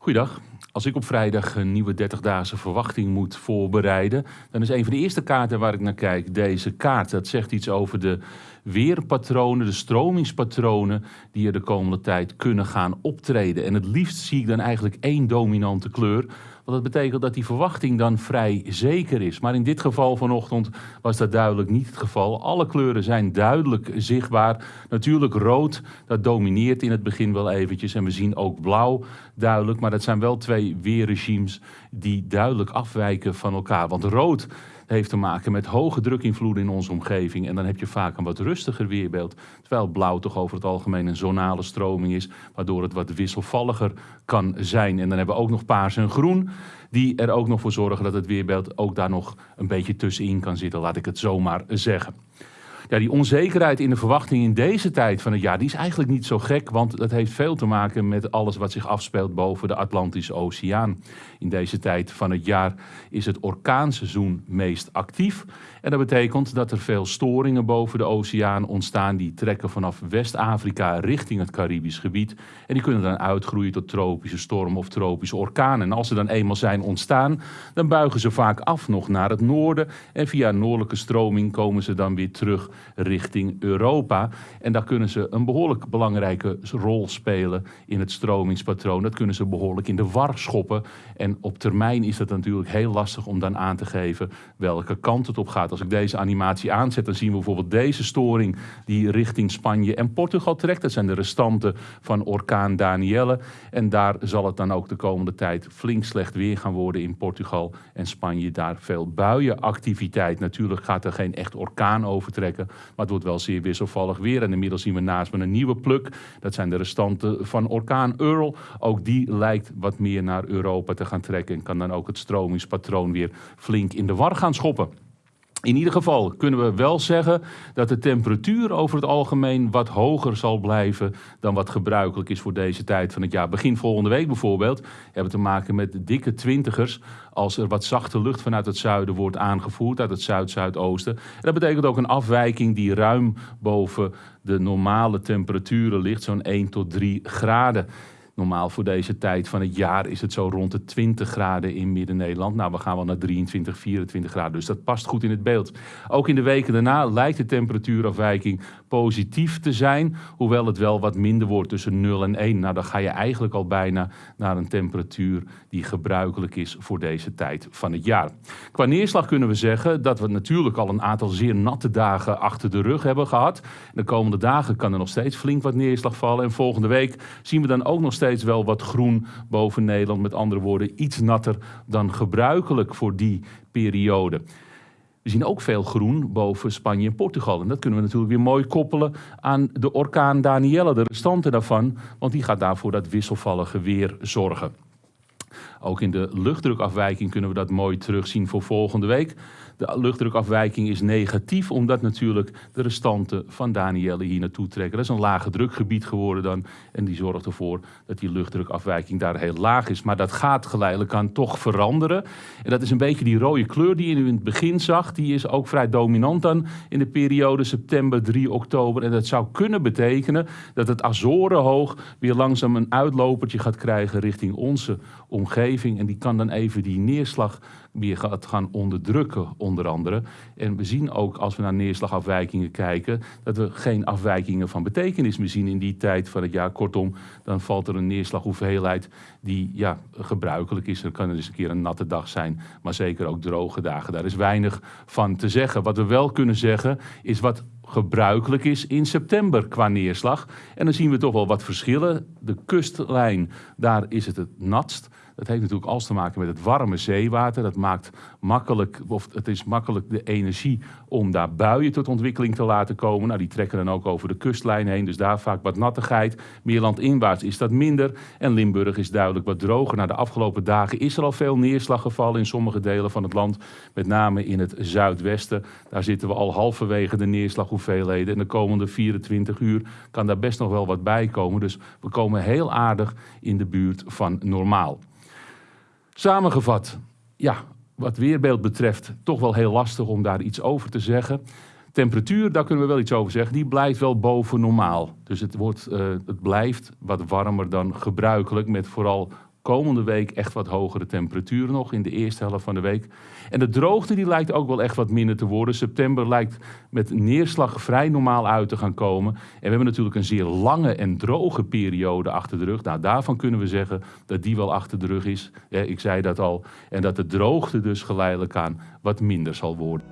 Goeiedag. Als ik op vrijdag een nieuwe 30-daagse verwachting moet voorbereiden, dan is een van de eerste kaarten waar ik naar kijk deze kaart. Dat zegt iets over de weerpatronen, de stromingspatronen die er de komende tijd kunnen gaan optreden. En het liefst zie ik dan eigenlijk één dominante kleur. Want dat betekent dat die verwachting dan vrij zeker is. Maar in dit geval vanochtend was dat duidelijk niet het geval. Alle kleuren zijn duidelijk zichtbaar. Natuurlijk rood, dat domineert in het begin wel eventjes. En we zien ook blauw duidelijk. Maar dat zijn wel twee weerregimes die duidelijk afwijken van elkaar. Want rood heeft te maken met hoge drukinvloeden in onze omgeving. En dan heb je vaak een wat rustiger weerbeeld. Terwijl blauw toch over het algemeen een zonale stroming is, waardoor het wat wisselvalliger kan zijn. En dan hebben we ook nog paars en groen, die er ook nog voor zorgen dat het weerbeeld ook daar nog een beetje tussenin kan zitten, laat ik het zomaar zeggen ja, die onzekerheid in de verwachting in deze tijd van het jaar, die is eigenlijk niet zo gek, want dat heeft veel te maken met alles wat zich afspeelt boven de Atlantische Oceaan. In deze tijd van het jaar is het orkaanseizoen meest actief. En dat betekent dat er veel storingen boven de oceaan ontstaan. Die trekken vanaf West-Afrika richting het Caribisch gebied. En die kunnen dan uitgroeien tot tropische storm of tropische orkanen. En als ze dan eenmaal zijn ontstaan, dan buigen ze vaak af nog naar het noorden. En via noordelijke stroming komen ze dan weer terug richting Europa. En daar kunnen ze een behoorlijk belangrijke rol spelen in het stromingspatroon. Dat kunnen ze behoorlijk in de war schoppen. En op termijn is dat natuurlijk heel lastig om dan aan te geven welke kant het op gaat. Als ik deze animatie aanzet, dan zien we bijvoorbeeld deze storing die richting Spanje en Portugal trekt. Dat zijn de restanten van orkaan Danielle. En daar zal het dan ook de komende tijd flink slecht weer gaan worden in Portugal en Spanje. Daar veel buienactiviteit. Natuurlijk gaat er geen echt orkaan overtrekken, maar het wordt wel zeer wisselvallig weer. En inmiddels zien we naast me een nieuwe pluk. Dat zijn de restanten van orkaan Earl. Ook die lijkt wat meer naar Europa te gaan trekken en kan dan ook het stromingspatroon weer flink in de war gaan schoppen. In ieder geval kunnen we wel zeggen dat de temperatuur over het algemeen wat hoger zal blijven dan wat gebruikelijk is voor deze tijd van het jaar. Begin volgende week bijvoorbeeld hebben we te maken met dikke twintigers als er wat zachte lucht vanuit het zuiden wordt aangevoerd, uit het zuid-zuidoosten. En dat betekent ook een afwijking die ruim boven de normale temperaturen ligt, zo'n 1 tot 3 graden. Normaal voor deze tijd van het jaar is het zo rond de 20 graden in Midden-Nederland. Nou, we gaan wel naar 23, 24 graden. Dus dat past goed in het beeld. Ook in de weken daarna lijkt de temperatuurafwijking positief te zijn. Hoewel het wel wat minder wordt tussen 0 en 1. Nou, dan ga je eigenlijk al bijna naar een temperatuur die gebruikelijk is voor deze tijd van het jaar. Qua neerslag kunnen we zeggen dat we natuurlijk al een aantal zeer natte dagen achter de rug hebben gehad. De komende dagen kan er nog steeds flink wat neerslag vallen. En volgende week zien we dan ook nog steeds wel wat groen boven Nederland. Met andere woorden, iets natter dan gebruikelijk voor die periode. We zien ook veel groen boven Spanje en Portugal. En dat kunnen we natuurlijk weer mooi koppelen aan de orkaan Danielle, de restanten daarvan. Want die gaat daarvoor dat wisselvallige weer zorgen. Ook in de luchtdrukafwijking kunnen we dat mooi terugzien voor volgende week. De luchtdrukafwijking is negatief, omdat natuurlijk de restanten van Danielle hier naartoe trekken. Dat is een lage drukgebied geworden dan. En die zorgt ervoor dat die luchtdrukafwijking daar heel laag is. Maar dat gaat geleidelijk aan toch veranderen. En dat is een beetje die rode kleur die je in het begin zag. Die is ook vrij dominant dan in de periode september 3 oktober. En dat zou kunnen betekenen dat het Azorenhoog weer langzaam een uitlopertje gaat krijgen richting onze omgeving. En die kan dan even die neerslag weer gaat gaan onderdrukken, onder andere. En we zien ook als we naar neerslagafwijkingen kijken, dat we geen afwijkingen van betekenis meer zien in die tijd van het jaar. Kortom, dan valt er een neerslaghoeveelheid die ja, gebruikelijk is. Er kan er eens een keer een natte dag zijn, maar zeker ook droge dagen. Daar is weinig van te zeggen. Wat we wel kunnen zeggen, is wat gebruikelijk is in september qua neerslag. En dan zien we toch wel wat verschillen. De kustlijn, daar is het het natst. Dat heeft natuurlijk alles te maken met het warme zeewater. Dat maakt makkelijk, of het is makkelijk de energie om daar buien tot ontwikkeling te laten komen. Nou, die trekken dan ook over de kustlijn heen, dus daar vaak wat nattigheid. Meer landinwaarts is dat minder. En Limburg is duidelijk wat droger. Na de afgelopen dagen is er al veel neerslag gevallen in sommige delen van het land. Met name in het zuidwesten. Daar zitten we al halverwege de neerslaghoeveelheden. En de komende 24 uur kan daar best nog wel wat bij komen. Dus we komen heel aardig in de buurt van normaal. Samengevat, ja, wat weerbeeld betreft toch wel heel lastig om daar iets over te zeggen. Temperatuur, daar kunnen we wel iets over zeggen, die blijft wel boven normaal. Dus het, wordt, uh, het blijft wat warmer dan gebruikelijk met vooral komende week echt wat hogere temperaturen nog in de eerste helft van de week. En de droogte die lijkt ook wel echt wat minder te worden. September lijkt met neerslag vrij normaal uit te gaan komen. En we hebben natuurlijk een zeer lange en droge periode achter de rug. Nou, daarvan kunnen we zeggen dat die wel achter de rug is. ik zei dat al. En dat de droogte dus geleidelijk aan wat minder zal worden.